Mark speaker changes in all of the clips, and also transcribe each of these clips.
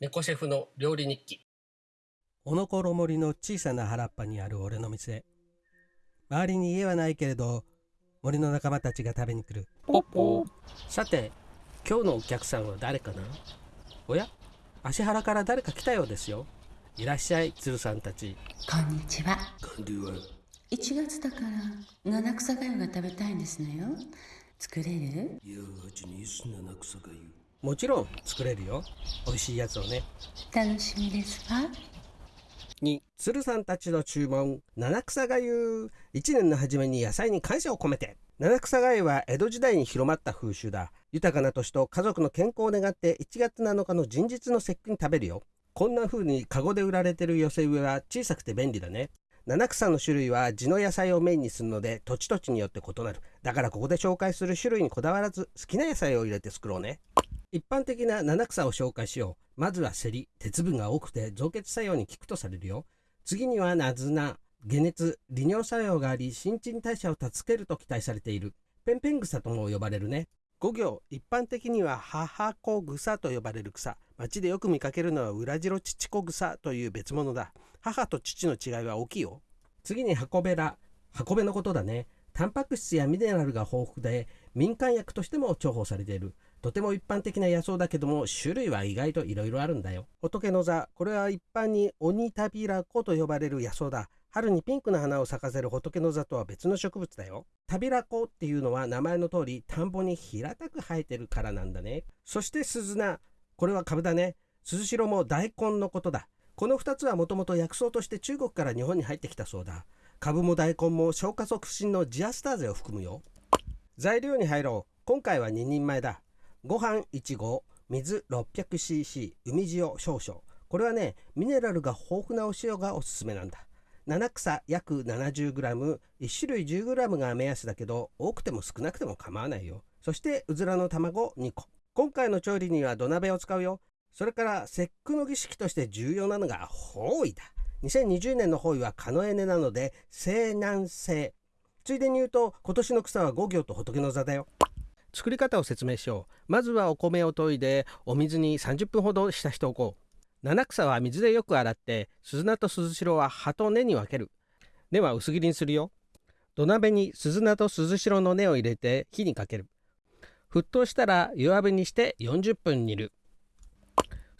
Speaker 1: 猫シェフの料理日記。
Speaker 2: おのころ森の小さな原っぱにある俺の店。周りに家はないけれど森の仲間たちが食べに来る。
Speaker 1: ポッポ。さて今日のお客さんは誰かな？おや？足原から誰か来たようですよ。いらっしゃい鶴さんたち。
Speaker 3: こんにちは。
Speaker 1: こんにちは
Speaker 3: ？1月だから七草がゆが食べたいんですのよ。作れる？
Speaker 1: もちろん作れるよ。美味しいやつをね。
Speaker 3: 楽しみですわ。
Speaker 1: に鶴さんたちの注文。七草がゆ一年の初めに野菜に感謝を込めて。七草がゆは江戸時代に広まった風習だ。豊かな年と家族の健康を願って1月7日の人日の節句に食べるよ。こんな風にカゴで売られてる寄せ植えは小さくて便利だね七草の種類は地の野菜をメインにするので土地土地によって異なる。だからここで紹介する種類にこだわらず好きな野菜を入れて作ろうね。一般的な七草を紹介しよう。まずはセリ鉄分が多くて造血作用に効くとされるよ。次にはナズナ解熱利尿作用があり新陳代謝を助けると期待されている。ペンペン草とも呼ばれるね。五行一般的には母子草と呼ばれる草。町でよく見かけるのは裏白乳子草という別物だ。母と父の違いは大きいよ。次に箱べら箱べのことだね。タンパク質やミネラルが豊富で民間薬としても重宝されている。とても一般的な野草だけども種類は意外といろいろあるんだよ。仏の座これは一般に鬼タビラコと呼ばれる野草だ。春にピンクの花を咲かせる仏の座とは別の植物だよ。タビラコっていうのは名前の通り田んぼに平たく生えてるからなんだね。そして鈴菜これは株だね。鈴代も大根のことだ。この2つはもともと薬草として中国から日本に入ってきたそうだ。株も大根も消化促進のジアスターゼを含むよ。材料に入ろう。今回は2人前だ。ご飯1合水 600cc 海塩少々。これはねミネラルが豊富なお塩がおすすめなんだ。七草約 70g1 種類 10g が目安だけど多くても少なくても構わないよ。そしてうずらの卵2個。今回の調理には土鍋を使うよ。それから節句の儀式として重要なのが包囲だ。2020年の包囲はカノエネなので西南西ついでに言うと今年の草は五行と仏の座だよ。作り方を説明しよう。まずはお米を研いでお水に30分ほど浸しておこう。七草は水でよく洗って鈴菜と鈴代は葉と根に分ける。根は薄切りにするよ。土鍋に鈴菜と鈴代の根を入れて火にかける。沸騰したら弱火にして40分煮る。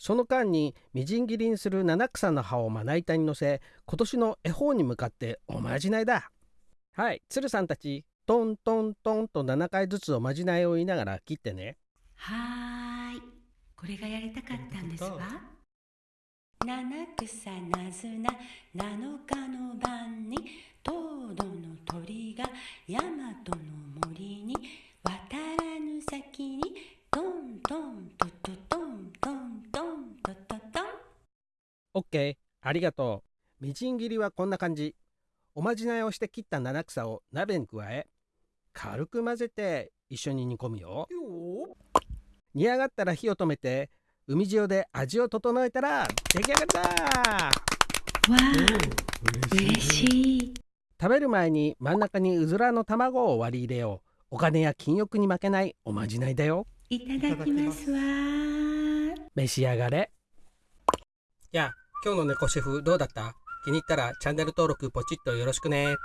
Speaker 1: その間にみじん切りにする七草の葉をまな板に乗せ今年の恵方に向かっておまじないだはい鶴さんたちトントントンと7回ずつおまじないを言いながら切ってね
Speaker 3: はーい。これがやりたかったんですわ。七草なずな七日の晩に東土の鳥が大和の森に渡らぬ先にトントントトトントントントトトン
Speaker 1: オッケーありがとう。みじん切りはこんな感じ。おまじないをして切った七草を鍋に加え軽く混ぜて一緒に煮込むよ。煮上がったら火を止めて海塩で味を整えたら出来上がりだ。
Speaker 3: わあ、嬉しい。
Speaker 1: 食べる前に真ん中にうずらの卵を割り入れよう。お金や禁欲に負けないおまじないだよ。
Speaker 3: いただきます。わ。
Speaker 1: 召し上がれ。やあ今日の猫シェフどうだった？気に入ったらチャンネル登録ポチッとよろしくね。